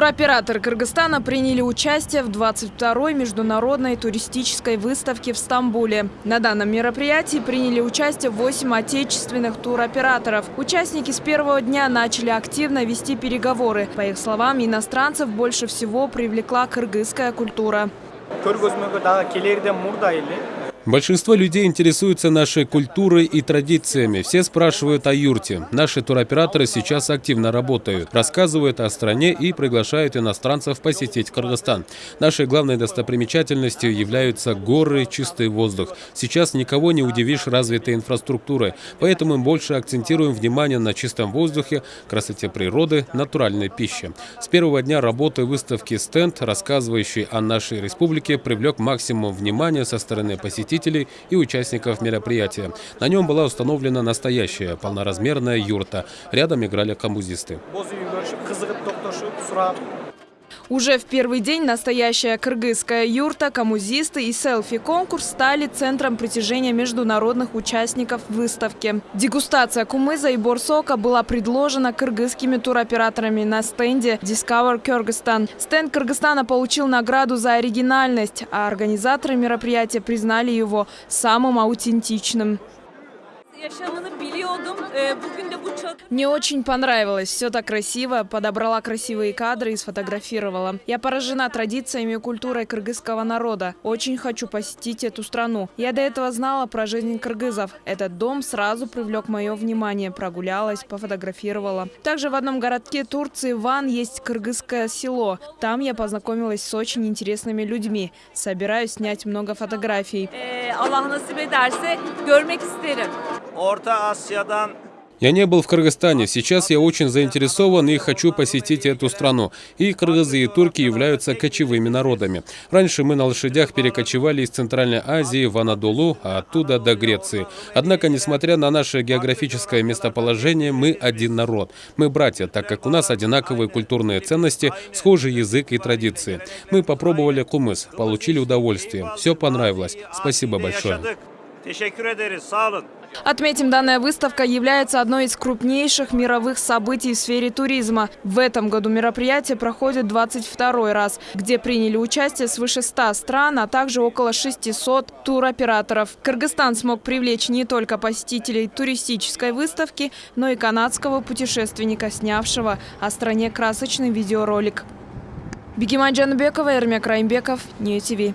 Туроператоры Кыргызстана приняли участие в 22-й международной туристической выставке в Стамбуле. На данном мероприятии приняли участие 8 отечественных туроператоров. Участники с первого дня начали активно вести переговоры. По их словам, иностранцев больше всего привлекла кыргызская культура. Большинство людей интересуются нашей культурой и традициями. Все спрашивают о юрте. Наши туроператоры сейчас активно работают, рассказывают о стране и приглашают иностранцев посетить Кыргызстан. Нашей главной достопримечательностью являются горы, чистый воздух. Сейчас никого не удивишь развитой инфраструктурой, поэтому мы больше акцентируем внимание на чистом воздухе, красоте природы, натуральной пище. С первого дня работы выставки стенд, рассказывающий о нашей республике, привлек максимум внимания со стороны посетителей посетителей и участников мероприятия. На нем была установлена настоящая полноразмерная юрта. Рядом играли камузисты. Уже в первый день настоящая кыргызская юрта, камузисты и селфи-конкурс стали центром притяжения международных участников выставки. Дегустация кумыза и борсока была предложена кыргызскими туроператорами на стенде Discover Kyrgyzstan. Стенд Кыргызстана получил награду за оригинальность, а организаторы мероприятия признали его самым аутентичным. Мне очень понравилось. Все так красиво. Подобрала красивые кадры и сфотографировала. Я поражена традициями и культурой кыргызского народа. Очень хочу посетить эту страну. Я до этого знала про жизнь кыргызов. Этот дом сразу привлек мое внимание. Прогулялась, пофотографировала. Также в одном городке Турции, Ван, есть кыргызское село. Там я познакомилась с очень интересными людьми. Собираюсь снять много фотографий. Allah nasip ederse görmek isterim. Я не был в Кыргызстане. Сейчас я очень заинтересован и хочу посетить эту страну. И кыргызы, и турки являются кочевыми народами. Раньше мы на лошадях перекочевали из Центральной Азии в Анадолу, а оттуда до Греции. Однако, несмотря на наше географическое местоположение, мы один народ. Мы братья, так как у нас одинаковые культурные ценности, схожий язык и традиции. Мы попробовали кумыс, получили удовольствие. Все понравилось. Спасибо большое. Отметим, данная выставка является одной из крупнейших мировых событий в сфере туризма. В этом году мероприятие проходит 22 раз, где приняли участие свыше 100 стран, а также около 600 туроператоров. Кыргызстан смог привлечь не только посетителей туристической выставки, но и канадского путешественника, снявшего о стране красочный видеоролик. Бегиман Джанбекова, Эрмек Раймбеков, Нью ТВ.